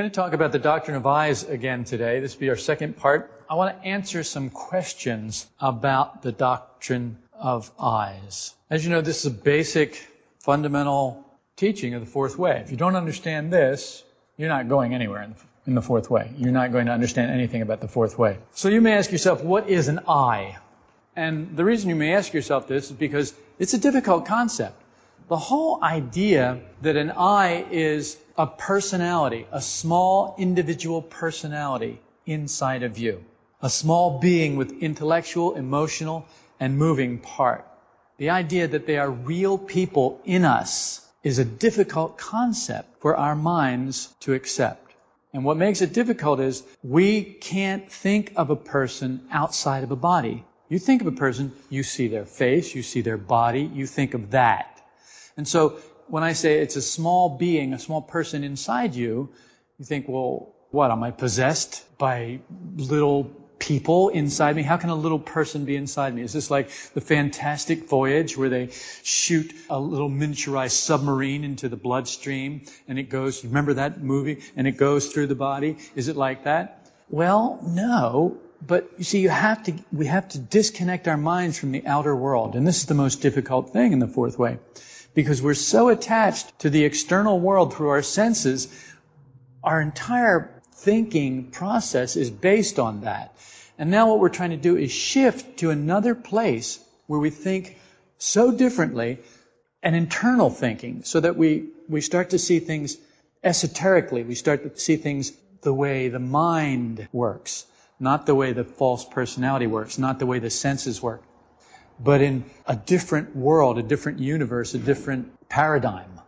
Going to talk about the doctrine of I's again today. This will be our second part. I want to answer some questions about the doctrine of I's. As you know, this is a basic, fundamental teaching of the fourth way. If you don't understand this, you're not going anywhere in the, in the fourth way. You're not going to understand anything about the fourth way. So you may ask yourself, what is an I? And the reason you may ask yourself this is because it's a difficult concept. The whole idea that an I is a personality, a small individual personality inside of you, a small being with intellectual, emotional, and moving part. The idea that they are real people in us is a difficult concept for our minds to accept. And what makes it difficult is we can't think of a person outside of a body. You think of a person, you see their face, you see their body, you think of that. And so when I say it's a small being, a small person inside you, you think, well, what? Am I possessed by little people inside me? How can a little person be inside me? Is this like the fantastic voyage where they shoot a little miniaturized submarine into the bloodstream and it goes, remember that movie? And it goes through the body? Is it like that? Well, no. But you see, you have to, we have to disconnect our minds from the outer world. And this is the most difficult thing in the fourth way because we're so attached to the external world through our senses, our entire thinking process is based on that. And now what we're trying to do is shift to another place where we think so differently, an internal thinking, so that we, we start to see things esoterically. We start to see things the way the mind works, not the way the false personality works, not the way the senses work but in a different world, a different universe, a different paradigm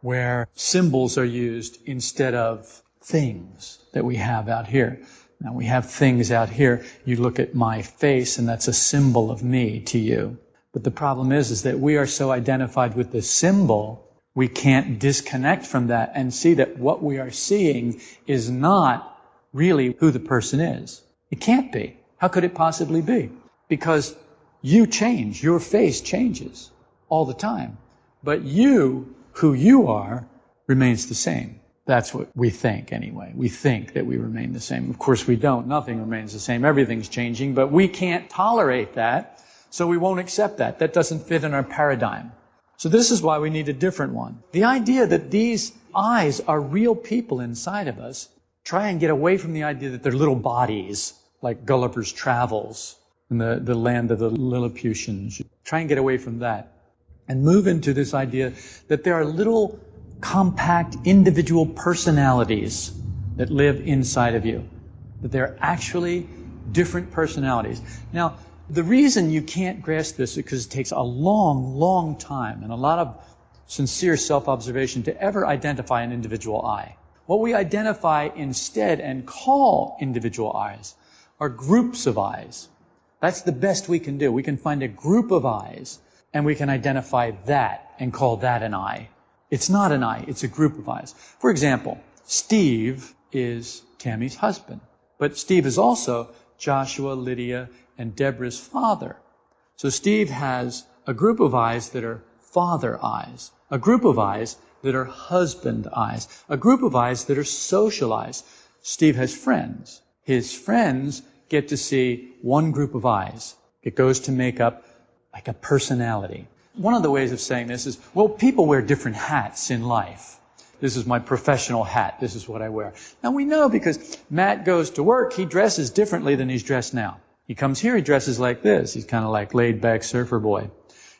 where symbols are used instead of things that we have out here. Now we have things out here. You look at my face and that's a symbol of me to you. But the problem is, is that we are so identified with the symbol, we can't disconnect from that and see that what we are seeing is not really who the person is. It can't be. How could it possibly be? Because you change. Your face changes all the time. But you, who you are, remains the same. That's what we think anyway. We think that we remain the same. Of course we don't. Nothing remains the same. Everything's changing, but we can't tolerate that, so we won't accept that. That doesn't fit in our paradigm. So this is why we need a different one. The idea that these I's are real people inside of us, try and get away from the idea that they're little bodies, like Gulliver's Travels, in the, the land of the Lilliputians. Try and get away from that and move into this idea that there are little compact individual personalities that live inside of you. That they're actually different personalities. Now, the reason you can't grasp this is because it takes a long, long time and a lot of sincere self-observation to ever identify an individual I. What we identify instead and call individual I's are groups of I's. That's the best we can do. We can find a group of I's and we can identify that and call that an I. It's not an I, it's a group of I's. For example, Steve is Tammy's husband, but Steve is also Joshua, Lydia, and Deborah's father. So Steve has a group of I's that are father I's, a group of I's that are husband I's, a group of I's that are social I's. Steve has friends. His friends get to see one group of I's. It goes to make up like a personality. One of the ways of saying this is, well, people wear different hats in life. This is my professional hat. This is what I wear. Now we know because Matt goes to work, he dresses differently than he's dressed now. He comes here, he dresses like this. He's kind of like laid back surfer boy.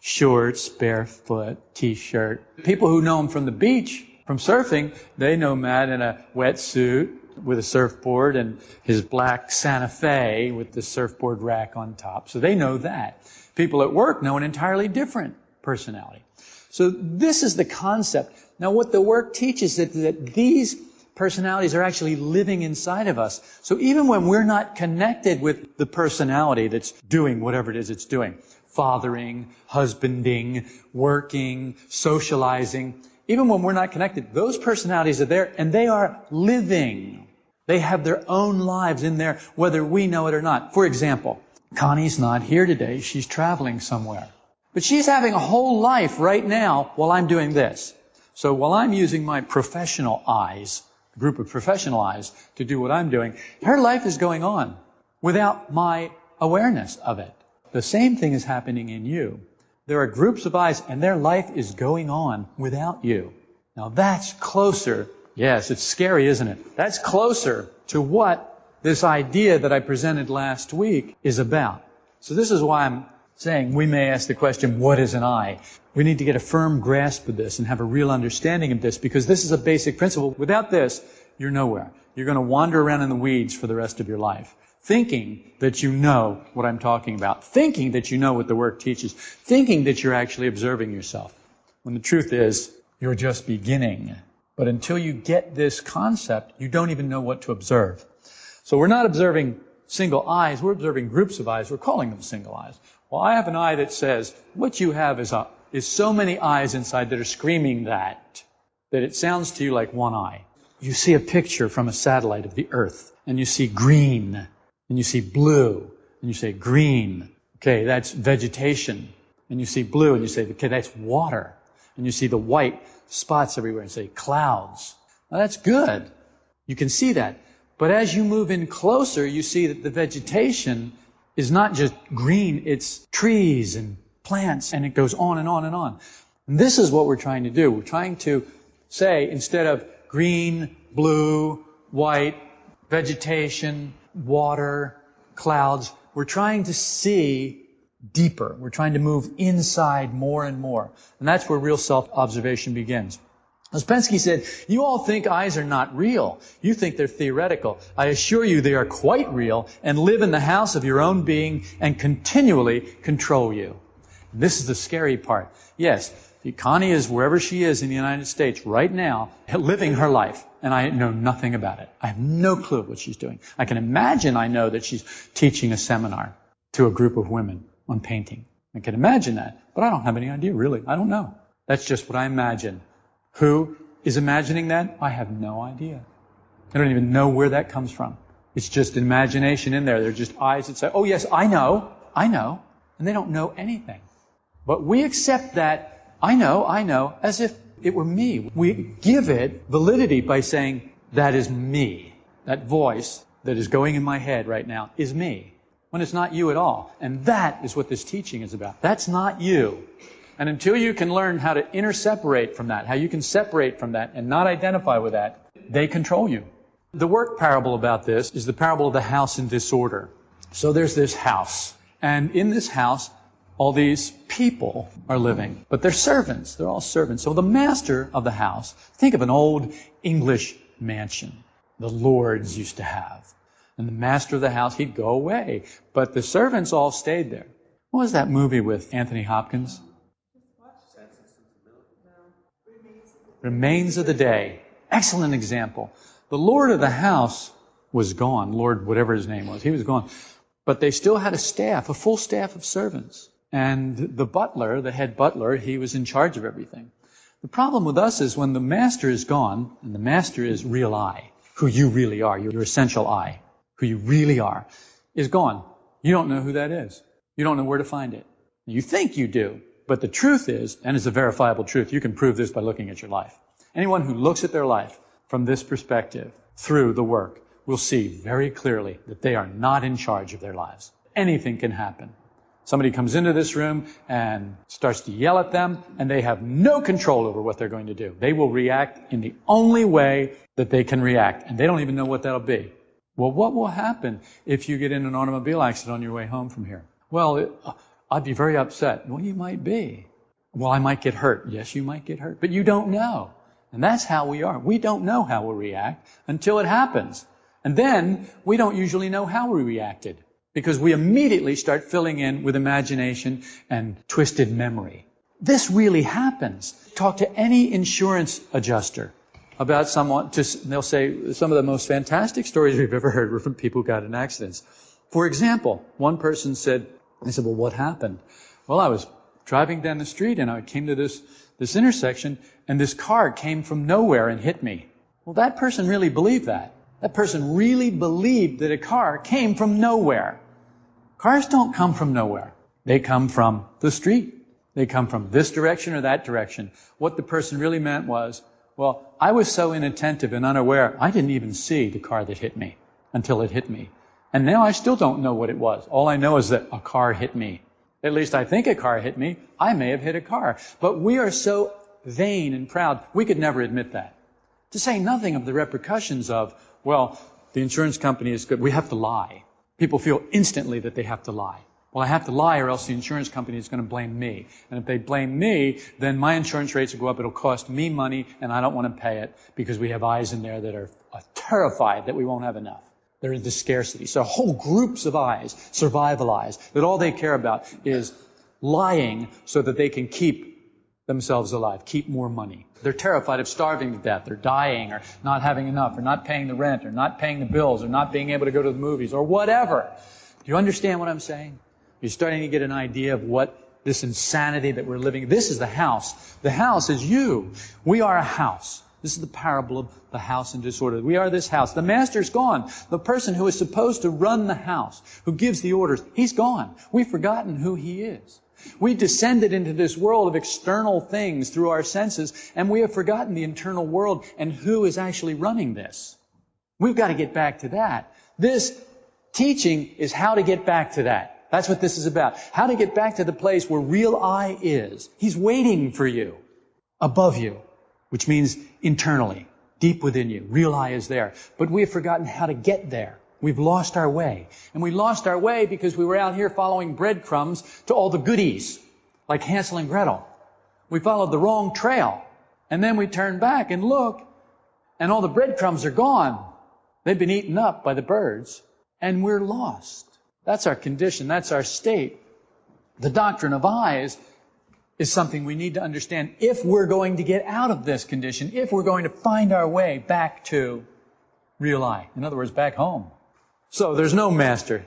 Shorts, barefoot, t-shirt. People who know him from the beach, from surfing, they know Matt in a wetsuit, with a surfboard and his black Santa Fe with the surfboard rack on top. So they know that. People at work know an entirely different personality. So this is the concept. Now what the work teaches is that these personalities are actually living inside of us. So even when we're not connected with the personality that's doing whatever it is it's doing, fathering, husbanding, working, socializing, even when we're not connected, those personalities are there and they are living. They have their own lives in there, whether we know it or not. For example, Connie's not here today. She's traveling somewhere. But she's having a whole life right now while I'm doing this. So while I'm using my professional I's, a group of professional I's to do what I'm doing. Her life is going on without my awareness of it. The same thing is happening in you. There are groups of I's and their life is going on without you. Now that's closer. Yes, it's scary, isn't it? That's closer to what this idea that I presented last week is about. So this is why I'm saying we may ask the question, what is an I? We need to get a firm grasp of this and have a real understanding of this because this is a basic principle. Without this, you're nowhere. You're going to wander around in the weeds for the rest of your life. Thinking that you know what I'm talking about. Thinking that you know what the work teaches. Thinking that you're actually observing yourself. When the truth is, you're just beginning. But until you get this concept, you don't even know what to observe. So we're not observing single I's, we're observing groups of I's. We're calling them single I's. Well, I have an I that says, what you have is, a, is so many I's inside that are screaming that, that it sounds to you like one I. You see a picture from a satellite of the Earth, and you see green, and you see blue, and you say green. Okay, that's vegetation. And you see blue, and you say, okay, that's water. And you see the white spots everywhere, and say clouds. Now that's good. You can see that. But as you move in closer, you see that the vegetation is not just green, it's trees and plants, and it goes on and on and on. And this is what we're trying to do. We're trying to say, instead of green, blue, white, vegetation, water, clouds, we're trying to see deeper. We're trying to move inside more and more. And that's where real self-observation begins. Ouspensky said, you all think I's are not real. You think they're theoretical. I assure you they are quite real and live in the house of your own being and continually control you. This is the scary part. Yes, Connie is wherever she is in the United States right now, living her life, and I know nothing about it. I have no clue what she's doing. I can imagine I know that she's teaching a seminar to a group of women on painting. I can imagine that, but I don't have any idea really. I don't know. That's just what I imagine. Who is imagining that? I have no idea. I don't even know where that comes from. It's just imagination in there. They're just I's that say, oh yes, I know, I know. And they don't know anything. But we accept that, I know, I know, as if it were me. We give it validity by saying, that is me. That voice that is going in my head right now is me. When it's not you at all. And that is what this teaching is about. That's not you. And until you can learn how to interseparate from that, how you can separate from that and not identify with that, they control you. The work parable about this is the parable of the house in disorder. So there's this house. And in this house, all these people are living. But they're servants. They're all servants. So the master of the house, think of an old English mansion the lords used to have. And the master of the house, he'd go away. But the servants all stayed there. What was that movie with Anthony Hopkins? Remains of the day. Excellent example. The Lord of the house was gone. Lord, whatever his name was, he was gone. But they still had a staff, a full staff of servants. And the butler, the head butler, he was in charge of everything. The problem with us is when the master is gone, and the master is real I, who you really are, your essential I, who you really are, is gone. You don't know who that is. You don't know where to find it. You think you do, but the truth is, and it's a verifiable truth, you can prove this by looking at your life. Anyone who looks at their life from this perspective through the work will see very clearly that they are not in charge of their lives. Anything can happen. Somebody comes into this room and starts to yell at them, and they have no control over what they're going to do. They will react in the only way that they can react, and they don't even know what that'll be. Well, what will happen if you get in an automobile accident on your way home from here? Well, it, uh, I'd be very upset. Well, you might be. Well, I might get hurt. Yes, you might get hurt. But you don't know. And that's how we are. We don't know how we'll react until it happens. And then we don't usually know how we reacted because we immediately start filling in with imagination and twisted memory. This really happens. Talk to any insurance adjuster about someone, they'll say some of the most fantastic stories we've ever heard were from people who got in accidents. For example, one person said, I said, well, what happened? Well, I was driving down the street and I came to this, this intersection and this car came from nowhere and hit me. Well, that person really believed that. That person really believed that a car came from nowhere. Cars don't come from nowhere. They come from the street. They come from this direction or that direction. What the person really meant was, Well, I was so inattentive and unaware, I didn't even see the car that hit me until it hit me. And now I still don't know what it was. All I know is that a car hit me. At least I think a car hit me. I may have hit a car. But we are so vain and proud, we could never admit that. To say nothing of the repercussions of, well, the insurance company is good. We have to lie. People feel instantly that they have to lie. Well, I have to lie or else the insurance company is going to blame me. And if they blame me, then my insurance rates will go up. It'll cost me money and I don't want to pay it because we have I's in there that are terrified that we won't have enough. They're into scarcity. So whole groups of I's, survival I's, that all they care about is lying so that they can keep themselves alive, keep more money. They're terrified of starving to death, or dying, or not having enough, or not paying the rent, or not paying the bills, or not being able to go to the movies, or whatever. Do you understand what I'm saying? You're starting to get an idea of what this insanity that we're living. This is the house. The house is you. We are a house. This is the parable of the house in disorder. We are this house. The master's gone. The person who is supposed to run the house, who gives the orders, he's gone. We've forgotten who he is. We descended into this world of external things through our senses, and we have forgotten the internal world and who is actually running this. We've got to get back to that. This teaching is how to get back to that. That's what this is about. How to get back to the place where real I is. He's waiting for you, above you, which means internally, deep within you. Real I is there. But we have forgotten how to get there. We've lost our way. And we lost our way because we were out here following breadcrumbs to all the goodies, like Hansel and Gretel. We followed the wrong trail. And then we turn back and look, and all the breadcrumbs are gone. They've been eaten up by the birds, and we're lost. That's our condition. That's our state. The doctrine of I's is something we need to understand if we're going to get out of this condition, if we're going to find our way back to real I. In other words, back home. So there's no master.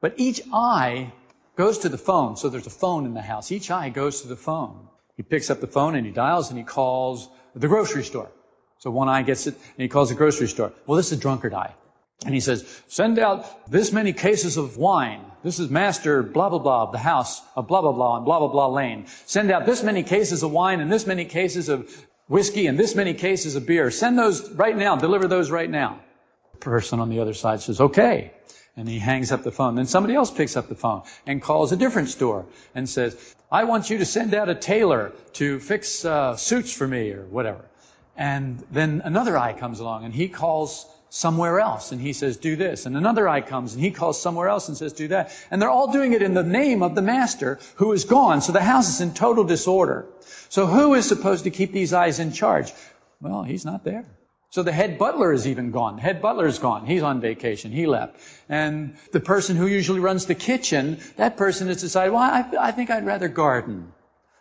But each I goes to the phone. So there's a phone in the house. Each I goes to the phone. He picks up the phone and he dials and he calls the grocery store. So one I gets it and he calls the grocery store. Well, this is a drunkard I. And he says, send out this many cases of wine. This is master blah, blah, blah, the house of blah, blah, blah, and blah, blah, blah lane. Send out this many cases of wine and this many cases of whiskey and this many cases of beer. Send those right now. Deliver those right now. The person on the other side says, okay. And he hangs up the phone. Then somebody else picks up the phone and calls a different store and says, I want you to send out a tailor to fix uh, suits for me or whatever. And then another I comes along and he calls somewhere else and he says, do this. And another I comes and he calls somewhere else and says, do that. And they're all doing it in the name of the master who is gone. So the house is in total disorder. So who is supposed to keep these I's in charge? Well, he's not there. So the head butler is even gone. The head butler is gone. He's on vacation. He left. And the person who usually runs the kitchen, that person has decided, well, I, I think I'd rather garden.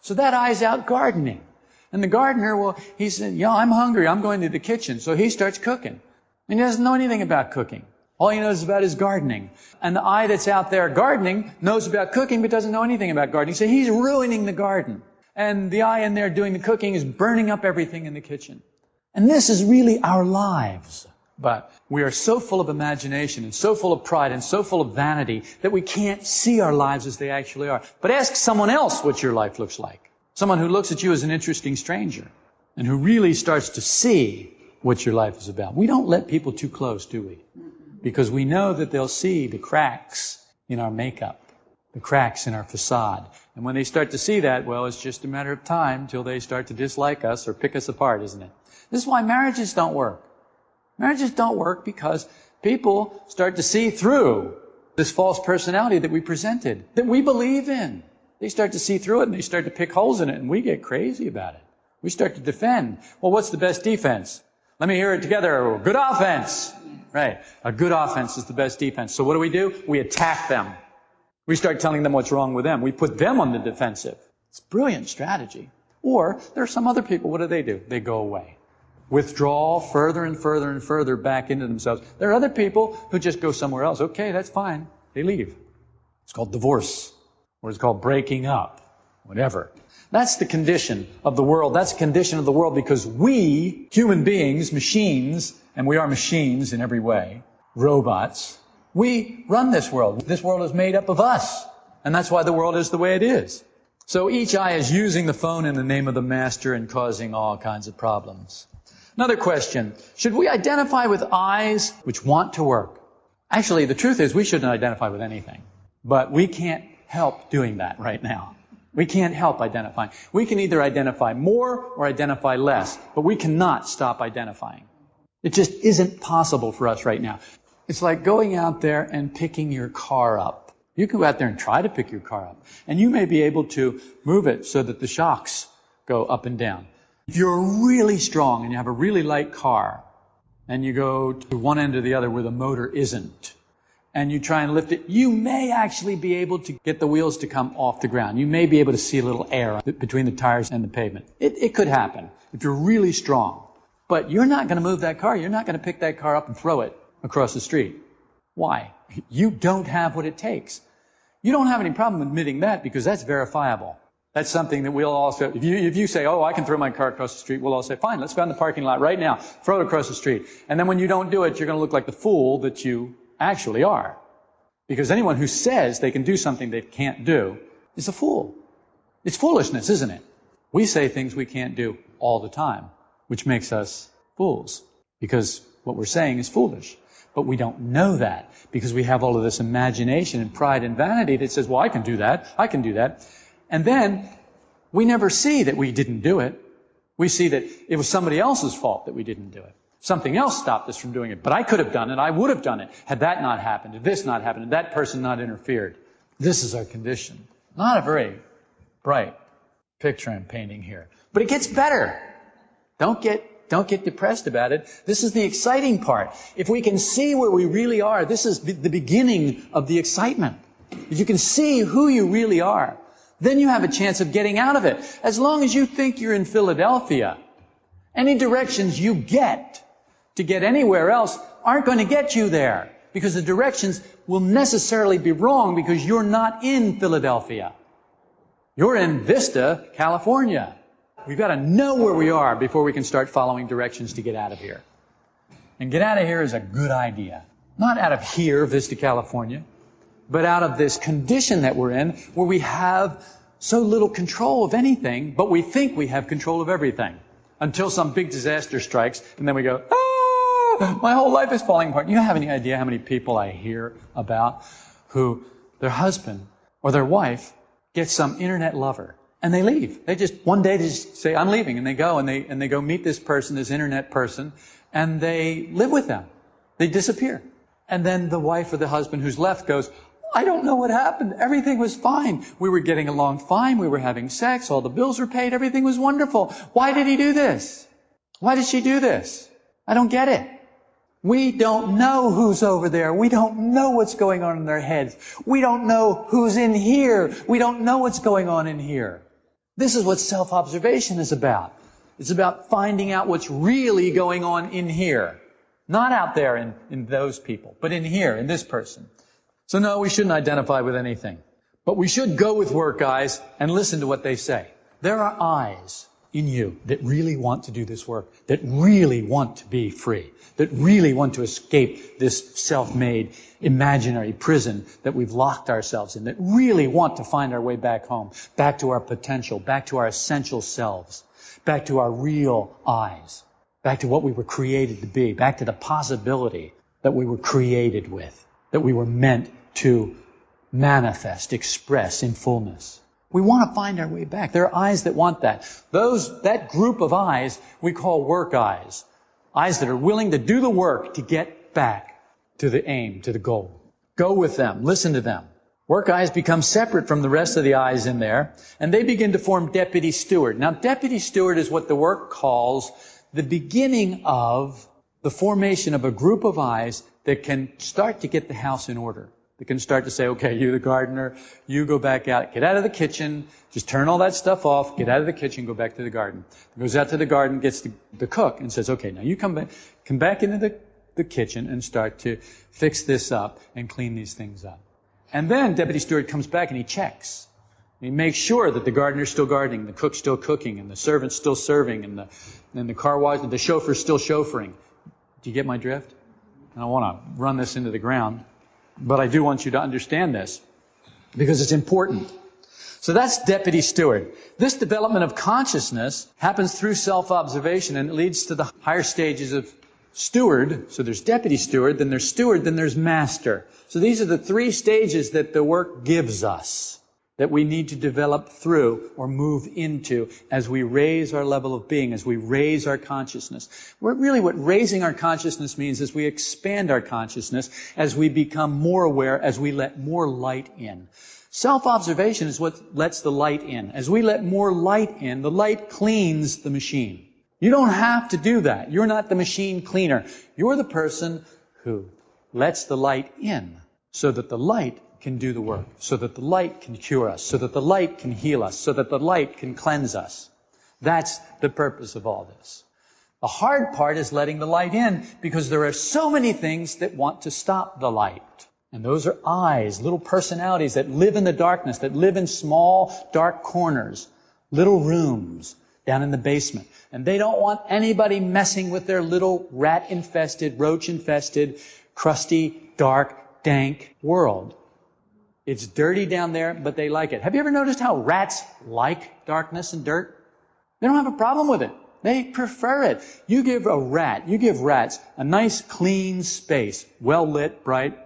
So that I's out gardening. And the gardener, well, he said, yeah, I'm hungry. I'm going to the kitchen. So he starts cooking. And he doesn't know anything about cooking. All he knows about is gardening. And the I that's out there gardening knows about cooking but doesn't know anything about gardening. So he's ruining the garden. And the I in there doing the cooking is burning up everything in the kitchen. And this is really our lives. But we are so full of imagination and so full of pride and so full of vanity that we can't see our lives as they actually are. But ask someone else what your life looks like. Someone who looks at you as an interesting stranger and who really starts to see what your life is about. We don't let people too close, do we? Because we know that they'll see the cracks in our makeup, the cracks in our facade. And when they start to see that, well, it's just a matter of time till they start to dislike us or pick us apart, isn't it? This is why marriages don't work. Marriages don't work because people start to see through this false personality that we presented, that we believe in. They start to see through it and they start to pick holes in it and we get crazy about it. We start to defend. Well, what's the best defense? Let me hear it together. Good offense. Right. A good offense is the best defense. So what do we do? We attack them. We start telling them what's wrong with them. We put them on the defensive. It's brilliant strategy. Or there are some other people. What do they do? They go away. Withdraw further and further and further back into themselves. There are other people who just go somewhere else. Okay, that's fine. They leave. It's called divorce. Or it's called breaking up. Whatever. That's the condition of the world. That's the condition of the world because we, human beings, machines, and we are machines in every way, robots, we run this world. This world is made up of us. And that's why the world is the way it is. So each I is using the phone in the name of the master and causing all kinds of problems. Another question. Should we identify with I's which want to work? Actually, the truth is we shouldn't identify with anything. But we can't help doing that right now. We can't help identifying. We can either identify more or identify less, but we cannot stop identifying. It just isn't possible for us right now. It's like going out there and picking your car up. You can go out there and try to pick your car up, and you may be able to move it so that the shocks go up and down. If you're really strong and you have a really light car, and you go to one end or the other where the motor isn't, and you try and lift it, you may actually be able to get the wheels to come off the ground. You may be able to see a little air between the tires and the pavement. It, it could happen if you're really strong. But you're not going to move that car. You're not going to pick that car up and throw it across the street. Why? You don't have what it takes. You don't have any problem admitting that because that's verifiable. That's something that we'll also, if you, if you say, oh, I can throw my car across the street, we'll all say, fine, let's go in the parking lot right now, throw it across the street. And then when you don't do it, you're going to look like the fool that you actually are. Because anyone who says they can do something they can't do is a fool. It's foolishness, isn't it? We say things we can't do all the time, which makes us fools. Because what we're saying is foolish. But we don't know that because we have all of this imagination and pride and vanity that says, well, I can do that. I can do that. And then we never see that we didn't do it. We see that it was somebody else's fault that we didn't do it. Something else stopped us from doing it. But I could have done it. I would have done it had that not happened, had this not happened, had that person not interfered. This is our condition. Not a very bright picture I'm painting here. But it gets better. Don't get, don't get depressed about it. This is the exciting part. If we can see where we really are, this is the beginning of the excitement. If you can see who you really are, then you have a chance of getting out of it. As long as you think you're in Philadelphia, any directions you get to get anywhere else aren't going to get you there because the directions will necessarily be wrong because you're not in Philadelphia. You're in Vista, California. We've got to know where we are before we can start following directions to get out of here. And get out of here is a good idea. Not out of here, Vista, California, but out of this condition that we're in where we have so little control of anything, but we think we have control of everything until some big disaster strikes, and then we go, ah, my whole life is falling apart. You have any idea how many people I hear about who their husband or their wife gets some internet lover and they leave. They just, one day they just say, I'm leaving, and they go and they, and they go meet this person, this internet person, and they live with them. They disappear. And then the wife or the husband who's left goes, I don't know what happened. Everything was fine. We were getting along fine. We were having sex. All the bills were paid. Everything was wonderful. Why did he do this? Why did she do this? I don't get it. We don't know who's over there. We don't know what's going on in their heads. We don't know who's in here. We don't know what's going on in here. This is what self-observation is about. It's about finding out what's really going on in here. Not out there in, in those people, but in here, in this person. So no, we shouldn't identify with anything. But we should go with work I's and listen to what they say. There are I's in you that really want to do this work, that really want to be free, that really want to escape this self-made imaginary prison that we've locked ourselves in, that really want to find our way back home, back to our potential, back to our essential selves, back to our real I's, back to what we were created to be, back to the possibility that we were created with that we were meant to manifest, express in fullness. We want to find our way back. There are I's that want that. Those, that group of I's we call work I's. I's that are willing to do the work to get back to the aim, to the goal. Go with them. Listen to them. Work I's become separate from the rest of the I's in there, and they begin to form deputy steward. Now, deputy steward is what the work calls the beginning of the formation of a group of I's that can start to get the house in order. That can start to say, okay, you the gardener, you go back out, get out of the kitchen, just turn all that stuff off, get out of the kitchen, go back to the garden. Goes out to the garden, gets the, the cook and says, okay, now you come back, come back into the, the kitchen and start to fix this up and clean these things up. And then Deputy Steward comes back and he checks. He makes sure that the gardener's still gardening, the cook's still cooking, and the servant's still serving, and the, and the car wash, the chauffeur's still chauffeuring. Do you get my drift? I don't want to run this into the ground, but I do want you to understand this because it's important. So that's deputy steward. This development of consciousness happens through self-observation and it leads to the higher stages of steward. So there's deputy steward, then there's steward, then there's master. So these are the three stages that the work gives us that we need to develop through or move into as we raise our level of being, as we raise our consciousness. Really what raising our consciousness means is we expand our consciousness as we become more aware, as we let more light in. Self-observation is what lets the light in. As we let more light in, the light cleans the machine. You don't have to do that. You're not the machine cleaner. You're the person who lets the light in so that the light can do the work, so that the light can cure us, so that the light can heal us, so that the light can cleanse us. That's the purpose of all this. The hard part is letting the light in because there are so many things that want to stop the light. And those are I's, little personalities that live in the darkness, that live in small, dark corners, little rooms down in the basement. And they don't want anybody messing with their little rat infested, roach infested, crusty, dark, dank world. It's dirty down there, but they like it. Have you ever noticed how rats like darkness and dirt? They don't have a problem with it. They prefer it. You give a rat, you give rats a nice clean space, well lit, bright,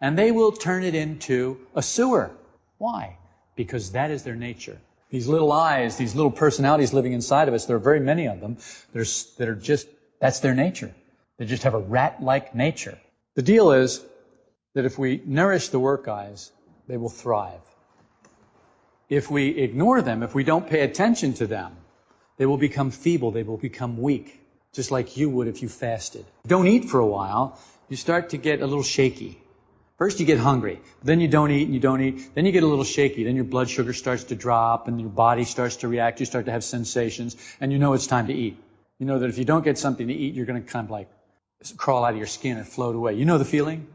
and they will turn it into a sewer. Why? Because that is their nature. These little I's, these little personalities living inside of us, there are very many of them There's, that are just, that's their nature. They just have a rat-like nature. The deal is that if we nourish the work I's, they will thrive. If we ignore them, if we don't pay attention to them, they will become feeble, they will become weak, just like you would if you fasted. Don't eat for a while, you start to get a little shaky. First you get hungry, then you don't eat and you don't eat, then you get a little shaky, then your blood sugar starts to drop and your body starts to react, you start to have sensations, and you know it's time to eat. You know that if you don't get something to eat, you're going to kind of like crawl out of your skin and float away. You know the feeling?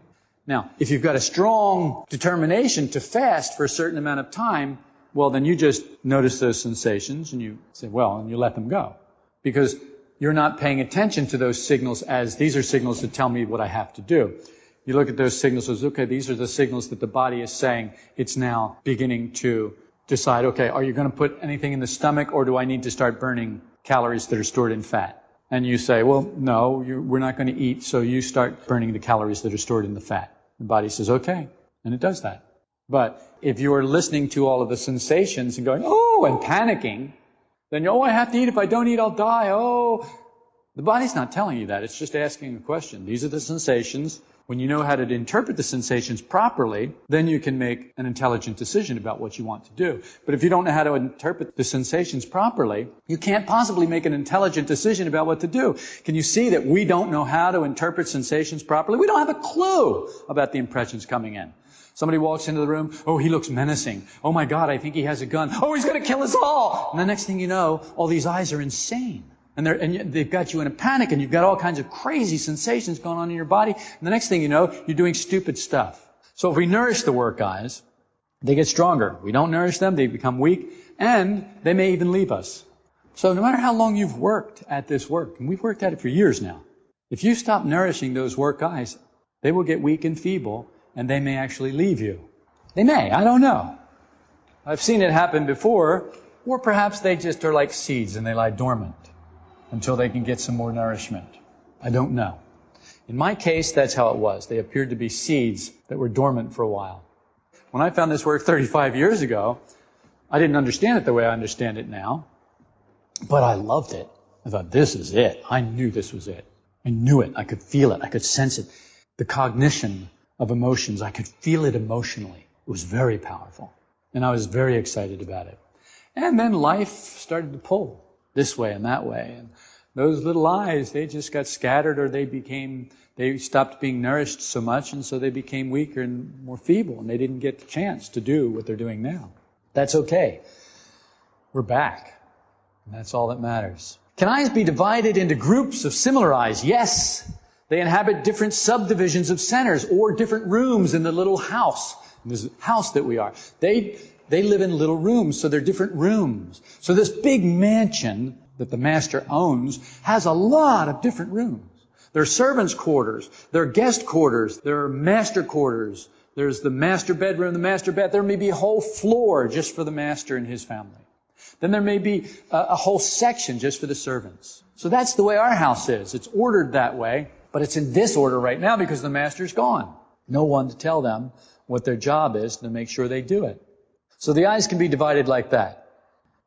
Now, if you've got a strong determination to fast for a certain amount of time, well, then you just notice those sensations and you say, well, and you let them go. Because you're not paying attention to those signals as these are signals that tell me what I have to do. You look at those signals as, okay, these are the signals that the body is saying it's now beginning to decide, okay, are you going to put anything in the stomach or do I need to start burning calories that are stored in fat? And you say, well, no, we're not going to eat, so you start burning the calories that are stored in the fat. The body says, okay, and it does that. But if you are listening to all of the sensations and going, oh, and panicking, then, oh, I have to eat. If I don't eat, I'll die. Oh, the body's not telling you that. It's just asking a question. These are the sensations. When you know how to interpret the sensations properly, then you can make an intelligent decision about what you want to do. But if you don't know how to interpret the sensations properly, you can't possibly make an intelligent decision about what to do. Can you see that we don't know how to interpret sensations properly? We don't have a clue about the impressions coming in. Somebody walks into the room, oh, he looks menacing. Oh my God, I think he has a gun. Oh, he's going to kill us all. And the next thing you know, all these eyes are insane and, and, they've got you in a panic and you've got all kinds of crazy sensations going on in your body. And the next thing you know, you're doing stupid stuff. So if we nourish the work I's, they get stronger. We don't nourish them, they become weak, and they may even leave us. So no matter how long you've worked at this work, and we've worked at it for years now, if you stop nourishing those work I's, they will get weak and feeble, and they may actually leave you. They may, I don't know. I've seen it happen before, or perhaps they just are like seeds and they lie dormant until they can get some more nourishment. I don't know. In my case, that's how it was. They appeared to be seeds that were dormant for a while. When I found this work 35 years ago, I didn't understand it the way I understand it now, but I loved it. I thought, this is it. I knew this was it. I knew it. I could feel it. I could sense it. The cognition of emotions, I could feel it emotionally. It was very powerful. And I was very excited about it. And then life started to pull this way and that way. And those little I's, they just got scattered or they became, they stopped being nourished so much and so they became weaker and more feeble and they didn't get the chance to do what they're doing now. That's okay. We're back. And that's all that matters. Can I's be divided into groups of similar I's? Yes. They inhabit different subdivisions of centers or different rooms in the little house, in this house that we are. They they live in little rooms, so they're different rooms. So this big mansion that the master owns has a lot of different rooms. There are servants' quarters, there are guest quarters, there are master quarters, There's the master bedroom, the master bath. There may be a whole floor just for the master and his family. Then there may be a, a whole section just for the servants. So that's the way our house is. It's ordered that way, but it's in disorder right now because the master's gone. No one to tell them what their job is to make sure they do it. So the I's can be divided like that.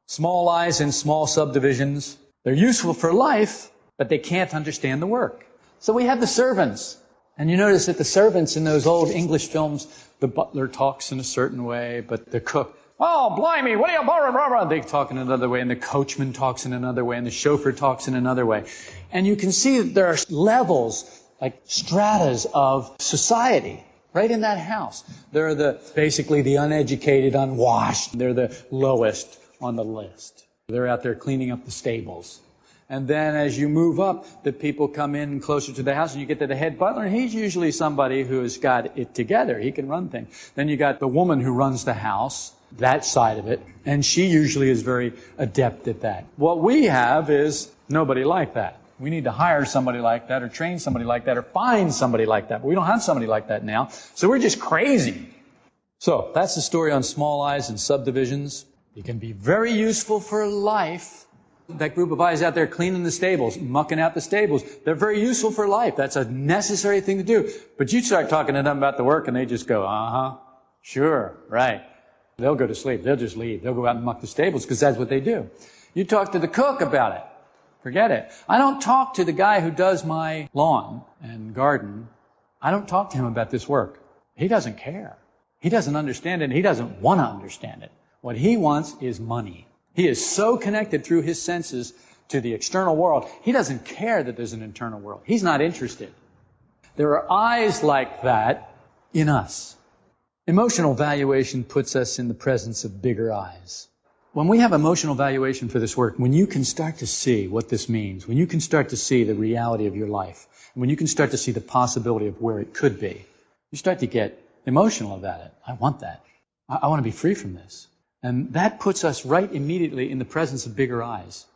Small I's in small subdivisions. They're useful for life, but they can't understand the work. So we have the servants. And you notice that the servants in those old English films, the butler talks in a certain way, but the cook, oh, blimey, what are you, blah, they talk in another way, and the coachman talks in another way, and the chauffeur talks in another way. And you can see that there are levels, like stratas of society right in that house. They're the, basically the uneducated, unwashed. They're the lowest on the list. They're out there cleaning up the stables. And then as you move up, the people come in closer to the house and you get to the head butler and he's usually somebody who has got it together. He can run things. Then you got the woman who runs the house, that side of it, and she usually is very adept at that. What we have is nobody like that. We need to hire somebody like that or train somebody like that or find somebody like that. But we don't have somebody like that now. So we're just crazy. So that's the story on small I's and subdivisions. It can be very useful for life that group of I's out there cleaning the stables, mucking out the stables, they're very useful for life. That's a necessary thing to do. But you start talking to them about the work and they just go, uh huh, sure, right. They'll go to sleep. They'll just leave. They'll go out and muck the stables because that's what they do. You talk to the cook about it. Forget it. I don't talk to the guy who does my lawn and garden. I don't talk to him about this work. He doesn't care. He doesn't understand it. He doesn't want to understand it. What he wants is money. He is so connected through his senses to the external world, he doesn't care that there's an internal world. He's not interested. There are I's like that in us. Emotional valuation puts us in the presence of bigger I's. When we have emotional valuation for this work, when you can start to see what this means, when you can start to see the reality of your life, when you can start to see the possibility of where it could be, you start to get emotional about it. I want that. I, I want to be free from this. And that puts us right immediately in the presence of bigger I's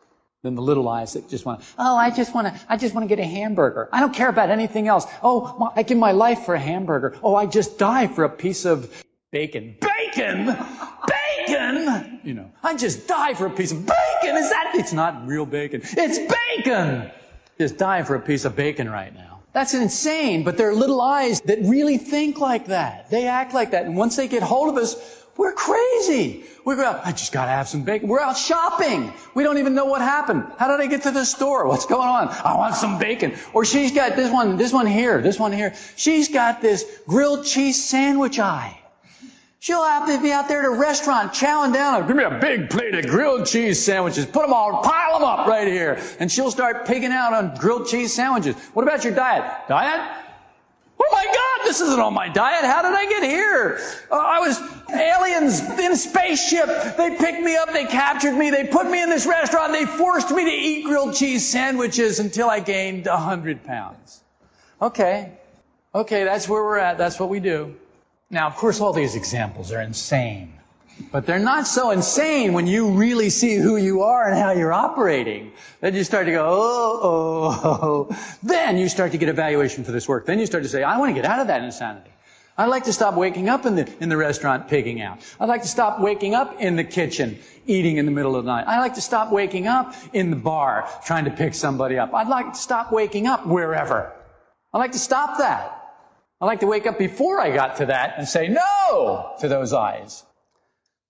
than the little I's that just want, oh, I just want to, I just want to get a hamburger. I don't care about anything else. Oh, I give my life for a hamburger. Oh, I just die for a piece of bacon. Bacon? Bacon? You know, I just die for a piece of bacon. Is that, it's not real bacon. It's bacon! Just dying for a piece of bacon right now. That's insane, but there are little I's that really think like that. They act like that. And once they get hold of us, we're crazy. We go out, I just gotta have some bacon. We're out shopping. We don't even know what happened. How did I get to the store? What's going on? I want some bacon. Or she's got this one, this one here, this one here. She's got this grilled cheese sandwich I. She'll have be out there at a restaurant chowing down. Give me a big plate of grilled cheese sandwiches. Put them all, pile them up right here. And she'll start pigging out on grilled cheese sandwiches. What about your diet? Diet? Oh my God, this isn't on my diet. How did I get here? Uh, I was aliens in a spaceship. They picked me up. They captured me. They put me in this restaurant. They forced me to eat grilled cheese sandwiches until I gained a hundred pounds. Okay. Okay, that's where we're at. That's what we do. Now, of course, all these examples are insane. But they're not so insane when you really see who you are and how you're operating. Then you start to go, oh, oh, oh. Then you start to get evaluation for this work. Then you start to say, I want to get out of that insanity. I'd like to stop waking up in the, in the restaurant pigging out. I'd like to stop waking up in the kitchen eating in the middle of the night. I'd like to stop waking up in the bar trying to pick somebody up. I'd like to stop waking up wherever. I'd like to stop that. I'd like to wake up before I got to that and say no to those I's.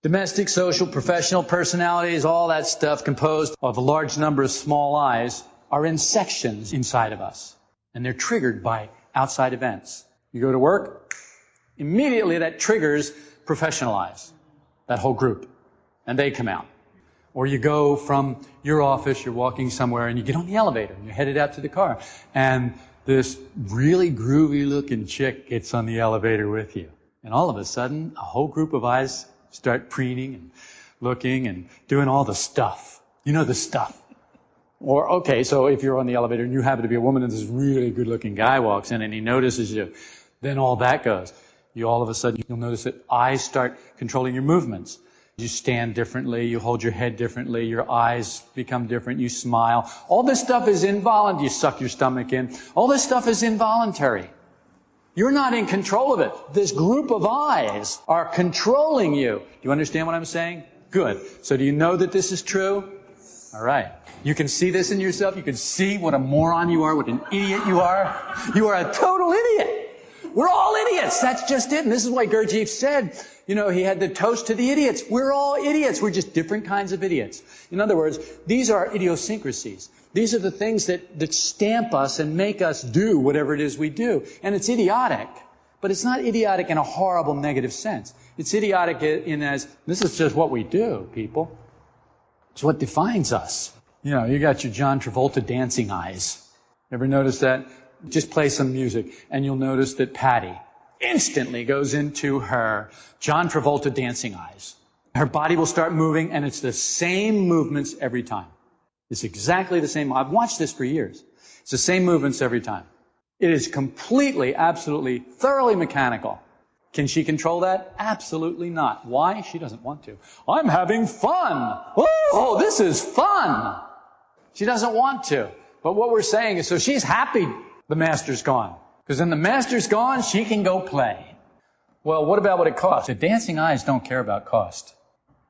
Domestic, social, professional personalities, all that stuff composed of a large number of small I's are in sections inside of us. And they're triggered by outside events. You go to work, immediately that triggers professional I's, that whole group. And they come out. Or you go from your office, you're walking somewhere, and you get on the elevator, and you're headed out to the car. And this really groovy looking chick gets on the elevator with you. And all of a sudden, a whole group of I's start preening and looking and doing all the stuff. You know the stuff. Or, okay, so if you're on the elevator and you happen to be a woman and this really good looking guy walks in and he notices you, then all that goes. You all of a sudden, you'll notice that I's start controlling your movements. You stand differently, you hold your head differently, your eyes become different, you smile. All this stuff is involuntary. You suck your stomach in. All this stuff is involuntary. You're not in control of it. This group of I's are controlling you. Do you understand what I'm saying? Good. So do you know that this is true? All right. You can see this in yourself. You can see what a moron you are, what an idiot you are. You are a total idiot. We're all idiots. That's just it. And this is why Gurdjieff said, you know, he had the toast to the idiots. We're all idiots. We're just different kinds of idiots. In other words, these are idiosyncrasies. These are the things that, that stamp us and make us do whatever it is we do. And it's idiotic. But it's not idiotic in a horrible negative sense. It's idiotic in as, this is just what we do, people. It's what defines us. You know, you got your John Travolta dancing I's. Ever notice that? Just play some music and you'll notice that Patty instantly goes into her John Travolta dancing I's. Her body will start moving and it's the same movements every time. It's exactly the same. I've watched this for years. It's the same movements every time. It is completely, absolutely, thoroughly mechanical. Can she control that? Absolutely not. Why? She doesn't want to. I'm having fun. Oh, this is fun. She doesn't want to. But what we're saying is, so she's happy the master's gone. Because when the master's gone, she can go play. Well, what about what it costs? The dancing I's don't care about cost.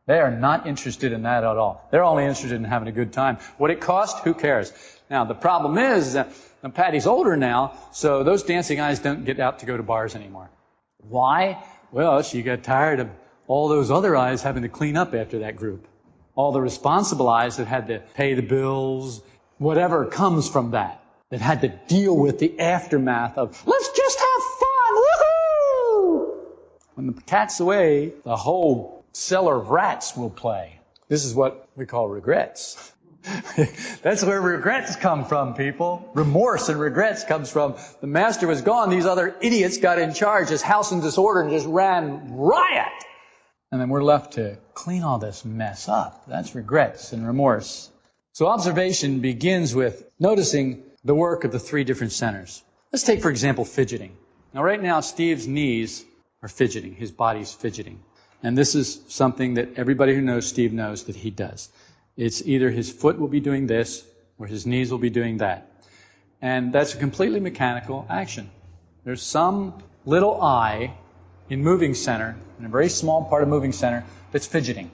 They are not interested in that at all. They're only interested in having a good time. What it costs, who cares? Now, the problem is that Patty's older now, so those dancing I's don't get out to go to bars anymore. Why? Well, she got tired of all those other I's having to clean up after that group. All the responsible I's that had to pay the bills, whatever comes from that, that had to deal with the aftermath of, let's just have fun, woohoo! When the cat's away, the whole cellar of rats will play. This is what we call regrets. That's where regrets come from, people. Remorse and regrets comes from the master was gone. These other idiots got in charge. This house in disorder and just ran riot. And then we're left to clean all this mess up. That's regrets and remorse. So observation begins with noticing the work of the three different centers. Let's take, for example, fidgeting. Now, right now, Steve's knees are fidgeting. His body's fidgeting. And this is something that everybody who knows Steve knows that he does. It's either his foot will be doing this or his knees will be doing that. And that's a completely mechanical action. There's some little I in moving center, in a very small part of moving center, that's fidgeting.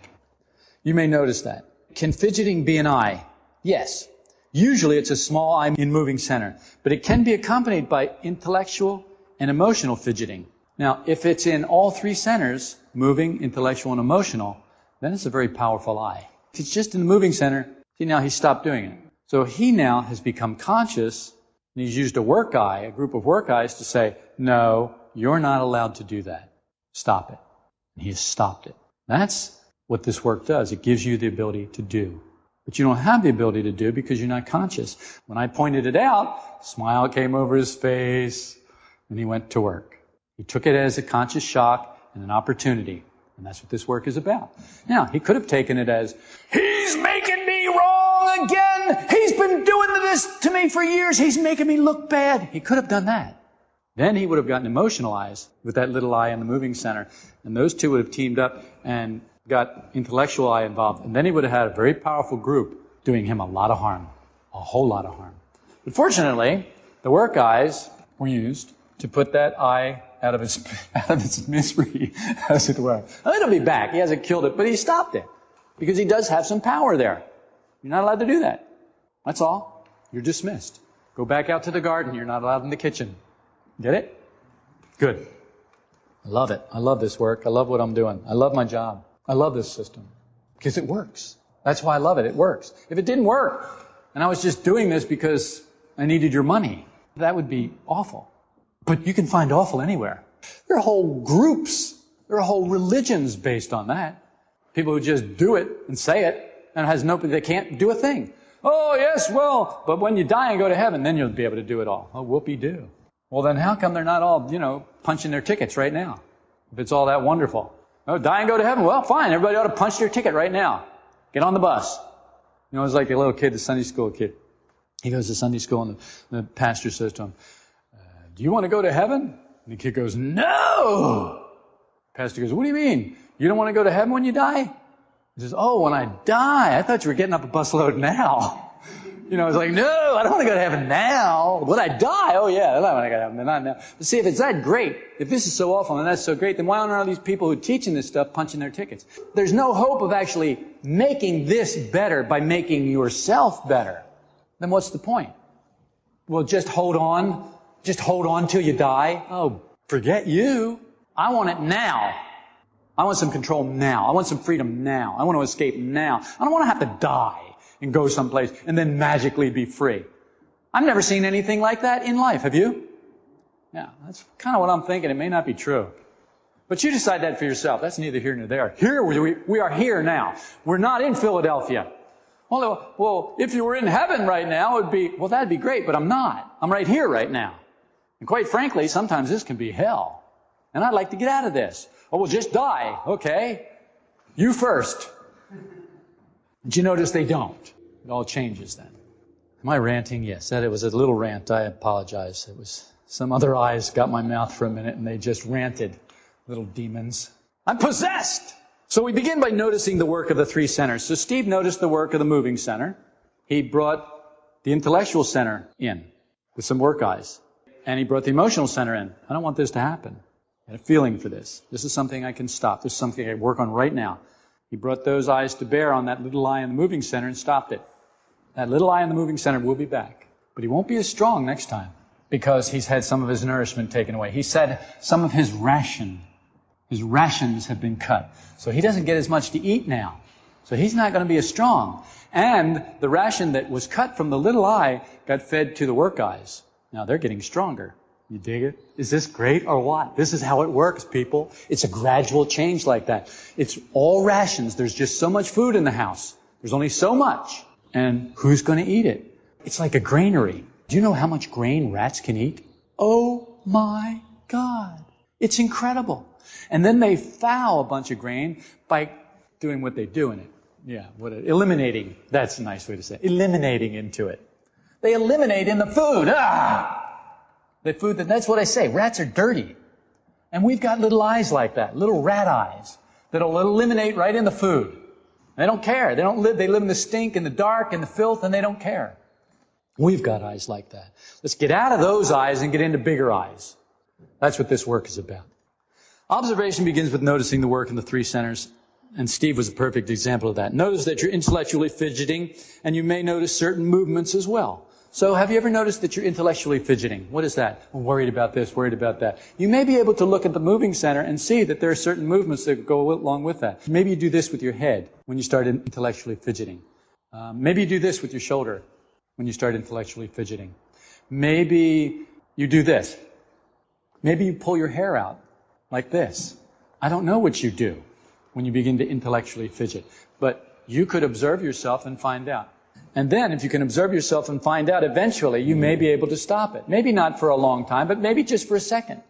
You may notice that. Can fidgeting be an I? Yes. Usually it's a small I in moving center, but it can be accompanied by intellectual and emotional fidgeting. Now, if it's in all three centers, moving, intellectual, and emotional, then it's a very powerful I. If it's just in the moving center, see now he's stopped doing it. So he now has become conscious and he's used a work I, a group of work I's to say, no, you're not allowed to do that. Stop it. And he has stopped it. That's what this work does. It gives you the ability to do. But you don't have the ability to do because you're not conscious. When I pointed it out, a smile came over his face and he went to work. He took it as a conscious shock and an opportunity. And that's what this work is about. Now, he could have taken it as, He's making me wrong again! He's been doing this to me for years! He's making me look bad! He could have done that. Then he would have gotten emotionalized with that little I in the moving center. And those two would have teamed up and got intellectual I involved. And then he would have had a very powerful group doing him a lot of harm. A whole lot of harm. But fortunately, the work I's were used to put that I out of its, out of its misery, as it were. Now, it'll be back. He hasn't killed it, but he stopped it. Because he does have some power there. You're not allowed to do that. That's all. You're dismissed. Go back out to the garden. You're not allowed in the kitchen. Get it? Good. I love it. I love this work. I love what I'm doing. I love my job. I love this system. Because it works. That's why I love it. It works. If it didn't work, and I was just doing this because I needed your money, that would be awful. But you can find awful anywhere. There are whole groups, there are whole religions based on that. People who just do it and say it and has no, they can't do a thing. Oh, yes, well, but when you die and go to heaven, then you'll be able to do it all. Oh, whoopee do. Well, then how come they're not all, you know, punching their tickets right now? If it's all that wonderful. Oh, die and go to heaven. Well, fine. Everybody ought to punch their ticket right now. Get on the bus. You know, it's like a little kid, the Sunday school kid. He goes to Sunday school and the, the pastor says to him, uh, do you want to go to heaven? And the kid goes, No! Pastor goes, What do you mean? You don't want to go to heaven when you die? He says, Oh, when I die, I thought you were getting up a busload now. You know, it's like, no, I don't want to go to heaven now. When I die, oh yeah, I want to go to heaven, not now. But see, if it's that great, if this is so awful and that's so great, then why aren't all these people who are teaching this stuff punching their tickets? There's no hope of actually making this better by making yourself better. Then what's the point? Well, just hold on. Just hold on till you die. Oh, forget you. I want it now. I want some control now. I want some freedom now. I want to escape now. I don't want to have to die and go someplace and then magically be free. I've never seen anything like that in life. Have you? Yeah, that's kind of what I'm thinking. It may not be true. But you decide that for yourself. That's neither here nor there. Here we, we are here now. We're not in Philadelphia. Well, uh, well, if you were in heaven right now, it'd be, well, that'd be great, but I'm not. I'm right here right now. And quite frankly, sometimes this can be hell. And I'd like to get out of this. Oh, well, just die. Okay. You first. Did you notice they don't? It all changes then. Am I ranting? Yes. That it was a little rant. I apologize. It was some other I's got my mouth for a minute and they just ranted. Little demons. I'm possessed! So we begin by noticing the work of the three centers. So Steve noticed the work of the moving center. He brought the intellectual center in with some work I's. And he brought the emotional center in. I don't want this to happen. I had a feeling for this. This is something I can stop. This is something I work on right now. He brought those I's to bear on that little I in the moving center and stopped it. That little I in the moving center will be back. But he won't be as strong next time because he's had some of his nourishment taken away. He said some of his ration, his rations have been cut. So he doesn't get as much to eat now. So he's not going to be as strong. And the ration that was cut from the little I got fed to the work I's. Now they're getting stronger. You dig it? Is this great or what? This is how it works, people. It's a gradual change like that. It's all rations. There's just so much food in the house. There's only so much. And who's going to eat it? It's like a granary. Do you know how much grain rats can eat? Oh my God. It's incredible. And then they foul a bunch of grain by doing what they do in it. Yeah, what eliminating. That's a nice way to say it. Eliminating into it. They eliminate in the food. Ah! The food, that's what I say. Rats are dirty. And we've got little I's like that, little rat I's that'll eliminate right in the food. They don't care. They don't live, they live in the stink and the dark and the filth and they don't care. We've got I's like that. Let's get out of those I's and get into bigger I's. That's what this work is about. Observation begins with noticing the work in the three centers, and Steve was a perfect example of that. Notice that you're intellectually fidgeting, and you may notice certain movements as well. So have you ever noticed that you're intellectually fidgeting? What is that? I'm worried about this, worried about that. You may be able to look at the moving center and see that there are certain movements that go along with that. Maybe you do this with your head when you start intellectually fidgeting. Um, maybe you do this with your shoulder when you start intellectually fidgeting. Maybe you do this. Maybe you pull your hair out like this. I don't know what you do when you begin to intellectually fidget, but you could observe yourself and find out. And then, if you can observe yourself and find out, eventually you may be able to stop it. Maybe not for a long time, but maybe just for a second.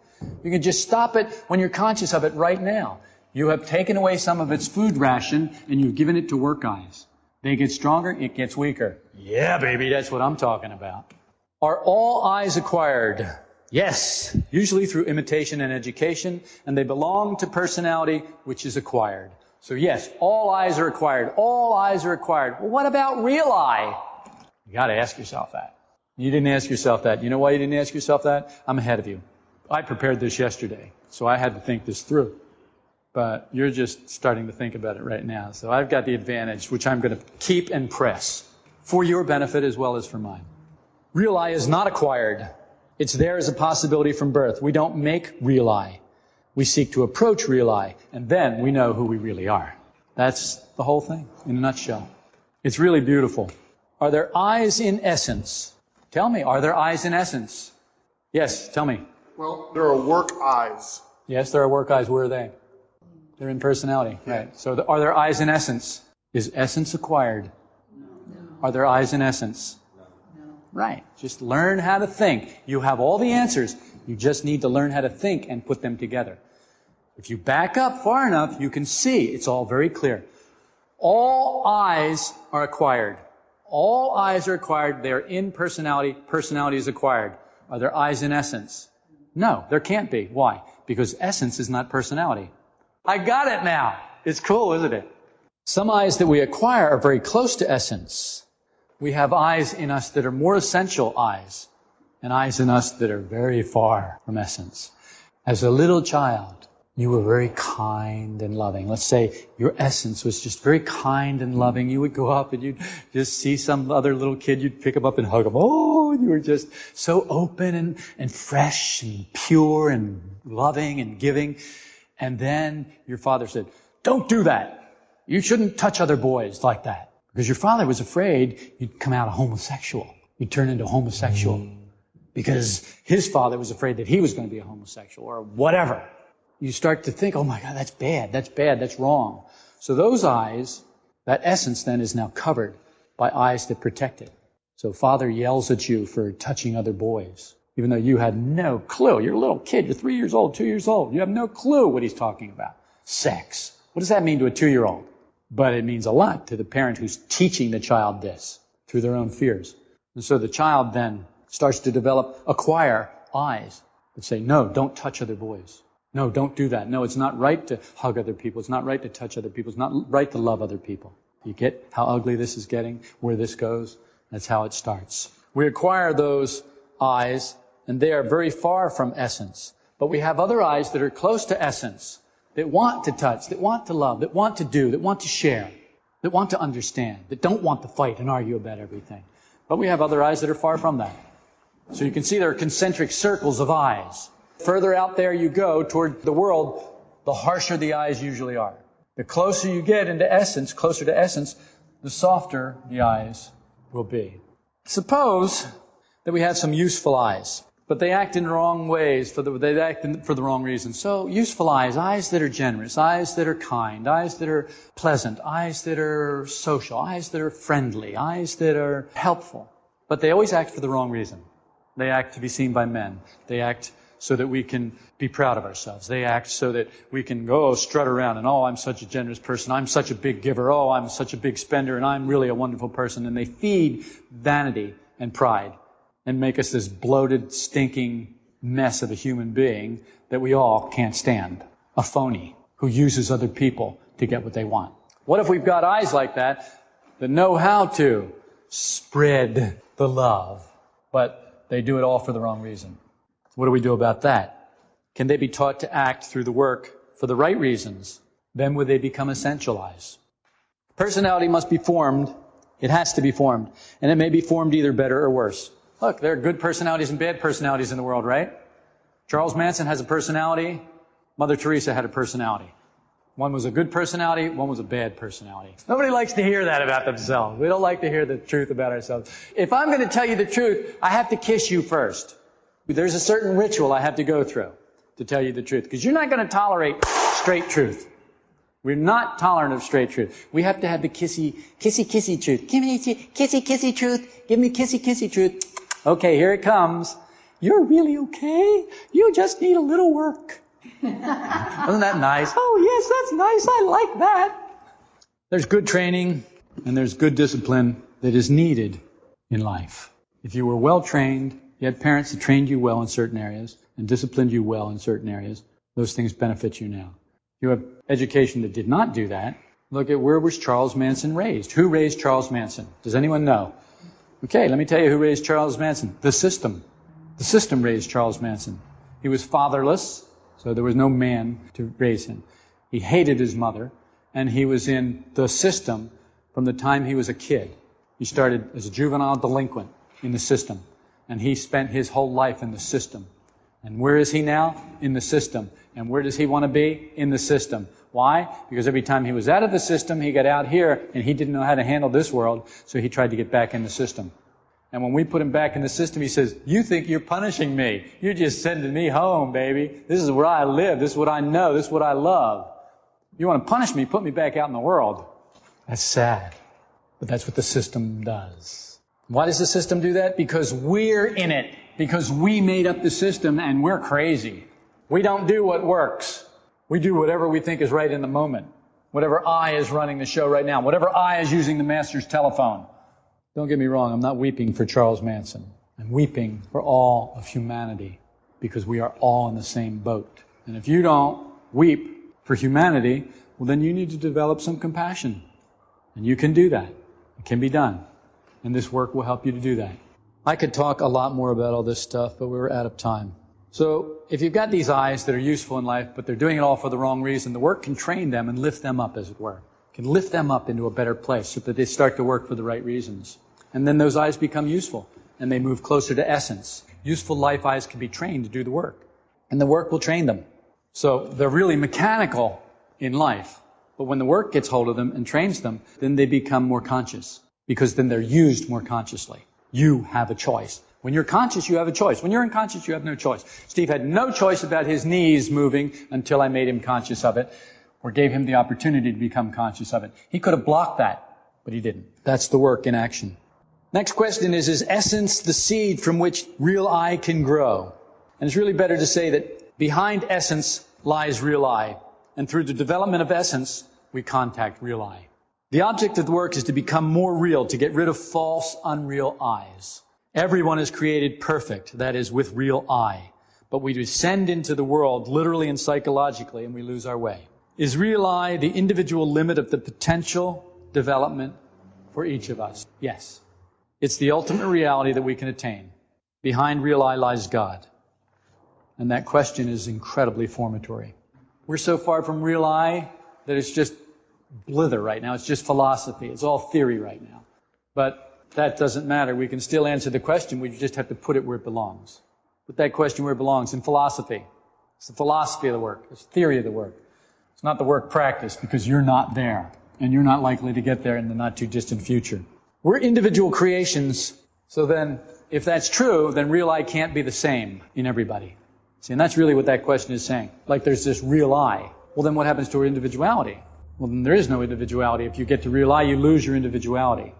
You can just stop it when you're conscious of it right now. You have taken away some of its food ration and you've given it to work I's. They get stronger, it gets weaker. Yeah, baby, that's what I'm talking about. Are all I's acquired? Yes, usually through imitation and education, and they belong to personality which is acquired. So yes, all I's are acquired. All I's are acquired. Well, what about real I? You gotta ask yourself that. You didn't ask yourself that. You know why you didn't ask yourself that? I'm ahead of you. I prepared this yesterday, so I had to think this through. But you're just starting to think about it right now. So I've got the advantage, which I'm going to keep and press for your benefit as well as for mine. Real I is not acquired. It's there as a possibility from birth. We don't make real I. We seek to approach real I, and then we know who we really are. That's the whole thing in a nutshell. It's really beautiful. Are there I's in essence? Tell me, are there I's in essence? Yes, tell me. Well, there are work I's. Yes, there are work I's. Where are they? They're in personality, yeah. right? So, the, are there I's in essence? Is essence acquired? No. Are there I's in essence? No. Right. Just learn how to think. You have all the answers. You just need to learn how to think and put them together. If you back up far enough, you can see it's all very clear. All I's are acquired. All I's are acquired. They're in personality. Personality is acquired. Are there I's in essence? No, there can't be. Why? Because essence is not personality. I got it now. It's cool, isn't it? Some I's that we acquire are very close to essence. We have I's in us that are more essential I's and I's in us that are very far from essence. As a little child, you were very kind and loving. Let's say your essence was just very kind and loving. You would go up and you'd just see some other little kid, you'd pick him up and hug him. Oh, you were just so open and, and fresh and pure and loving and giving. And then your father said, don't do that. You shouldn't touch other boys like that. Because your father was afraid you'd come out a homosexual. You'd turn into homosexual. Because his father was afraid that he was going to be a homosexual or whatever you start to think, oh my God, that's bad, that's bad, that's wrong. So those I's, that essence then is now covered by I's that protect it. So father yells at you for touching other boys, even though you had no clue. You're a little kid, you're three years old, two years old. You have no clue what he's talking about. Sex. What does that mean to a two year old? But it means a lot to the parent who's teaching the child this through their own fears. And so the child then starts to develop, acquire I's that say, no, don't touch other boys. No, don't do that. No, it's not right to hug other people. It's not right to touch other people. It's not right to love other people. You get how ugly this is getting, where this goes? That's how it starts. We acquire those I's, and they are very far from essence. But we have other I's that are close to essence, that want to touch, that want to love, that want to do, that want to share, that want to understand, that don't want to fight and argue about everything. But we have other I's that are far from that. So you can see there are concentric circles of I's. Further out there you go toward the world, the harsher the I's usually are. The closer you get into essence, closer to essence, the softer the I's will be. Suppose that we have some useful I's, but they act in wrong ways, for the, they act in, for the wrong reasons. So useful I's, I's that are generous, I's that are kind, I's that are pleasant, I's that are social, I's that are friendly, I's that are helpful. But they always act for the wrong reason. They act to be seen by men. They act so that we can be proud of ourselves. They act so that we can go oh, strut around and, oh, I'm such a generous person. I'm such a big giver. Oh, I'm such a big spender and I'm really a wonderful person. And they feed vanity and pride and make us this bloated, stinking mess of a human being that we all can't stand. A phony who uses other people to get what they want. What if we've got I's like that that know how to spread the love, but they do it all for the wrong reason? What do we do about that? Can they be taught to act through the work for the right reasons? Then would they become essentialized? Personality must be formed. It has to be formed. And it may be formed either better or worse. Look, there are good personalities and bad personalities in the world, right? Charles Manson has a personality. Mother Teresa had a personality. One was a good personality, one was a bad personality. Nobody likes to hear that about themselves. We don't like to hear the truth about ourselves. If I'm going to tell you the truth, I have to kiss you first. There's a certain ritual I have to go through to tell you the truth, because you're not going to tolerate straight truth. We're not tolerant of straight truth. We have to have the kissy, kissy, kissy truth. Give me kissy, kissy truth. Give me kissy, kissy truth. Okay, here it comes. You're really okay. You just need a little work. Isn't that nice? Oh, yes, that's nice. I like that. There's good training and there's good discipline that is needed in life. If you were well trained, you had parents that trained you well in certain areas and disciplined you well in certain areas. Those things benefit you now. You have education that did not do that. Look at where was Charles Manson raised? Who raised Charles Manson? Does anyone know? Okay, let me tell you who raised Charles Manson. The system. The system raised Charles Manson. He was fatherless, so there was no man to raise him. He hated his mother, and he was in the system from the time he was a kid. He started as a juvenile delinquent in the system. And he spent his whole life in the system. And where is he now? In the system. And where does he want to be? In the system. Why? Because every time he was out of the system, he got out here and he didn't know how to handle this world, so he tried to get back in the system. And when we put him back in the system, he says, You think you're punishing me. You're just sending me home, baby. This is where I live. This is what I know. This is what I love. You want to punish me? Put me back out in the world. That's sad. But that's what the system does. Why does the system do that? Because we're in it. Because we made up the system and we're crazy. We don't do what works. We do whatever we think is right in the moment. Whatever I is running the show right now. Whatever I is using the master's telephone. Don't get me wrong, I'm not weeping for Charles Manson. I'm weeping for all of humanity because we are all in the same boat. And if you don't weep for humanity, well, then you need to develop some compassion. And you can do that. It can be done. And this work will help you to do that. I could talk a lot more about all this stuff, but we were out of time. So if you've got these I's that are useful in life, but they're doing it all for the wrong reason, the work can train them and lift them up, as it were. It Can lift them up into a better place so that they start to work for the right reasons. And then those I's become useful and they move closer to essence. Useful life I's can be trained to do the work. And the work will train them. So they're really mechanical in life. But when the work gets hold of them and trains them, then they become more conscious. Because then they're used more consciously. You have a choice. When you're conscious, you have a choice. When you're unconscious, you have no choice. Steve had no choice about his knees moving until I made him conscious of it, or gave him the opportunity to become conscious of it. He could have blocked that, but he didn't. That's the work in action. Next question is, is essence the seed from which real I can grow? And it's really better to say that behind essence lies real I. And through the development of essence, we contact real I. The object of the work is to become more real, to get rid of false, unreal I's. Everyone is created perfect, that is, with real I. But we descend into the world literally and psychologically and we lose our way. Is real I the individual limit of the potential development for each of us? Yes. It's the ultimate reality that we can attain. Behind real I lies God. And that question is incredibly formatory. We're so far from real I that it's just blither right now. It's just philosophy. It's all theory right now. But that doesn't matter. We can still answer the question. We just have to put it where it belongs. Put that question where it belongs in philosophy. It's the philosophy of the work. It's the theory of the work. It's not the work practice because you're not there and you're not likely to get there in the not too distant future. We're individual creations. So then, if that's true, then real I can't be the same in everybody. See, and that's really what that question is saying. Like there's this real I. Well, then what happens to our individuality? Well, then there is no individuality. If you get to real I, you lose your individuality.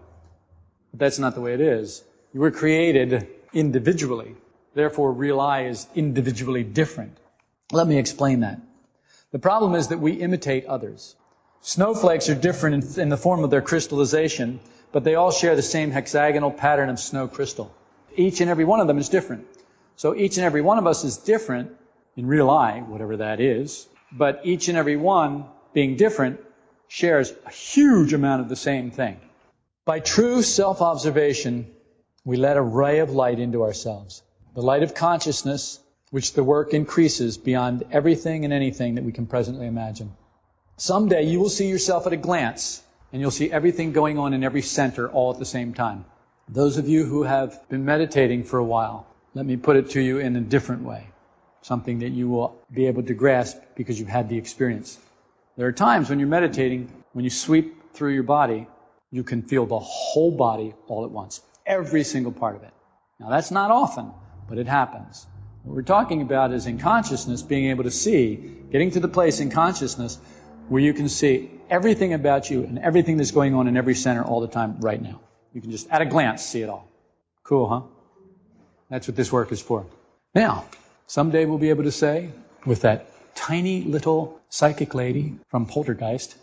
But that's not the way it is. You were created individually. Therefore, real I is individually different. Let me explain that. The problem is that we imitate others. Snowflakes are different in, in, the form of their crystallization, but they all share the same hexagonal pattern of snow crystal. Each and every one of them is different. So each and every one of us is different in real I, whatever that is, but each and every one being different shares a huge amount of the same thing. By true self-observation, we let a ray of light into ourselves. The light of consciousness, which the work increases beyond everything and anything that we can presently imagine. Someday you will see yourself at a glance, and you'll see everything going on in every center all at the same time. Those of you who have been meditating for a while, let me put it to you in a different way. Something that you will be able to grasp because you've had the experience. There are times when you're meditating, when you sweep through your body, you can feel the whole body all at once. Every single part of it. Now that's not often, but it happens. What we're talking about is in consciousness, being able to see, getting to the place in consciousness where you can see everything about you and everything that's going on in every center all the time right now. You can just, at a glance, see it all. Cool, huh? That's what this work is for. Now, someday we'll be able to say, with that tiny little psychic lady from Poltergeist,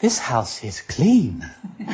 this house is clean.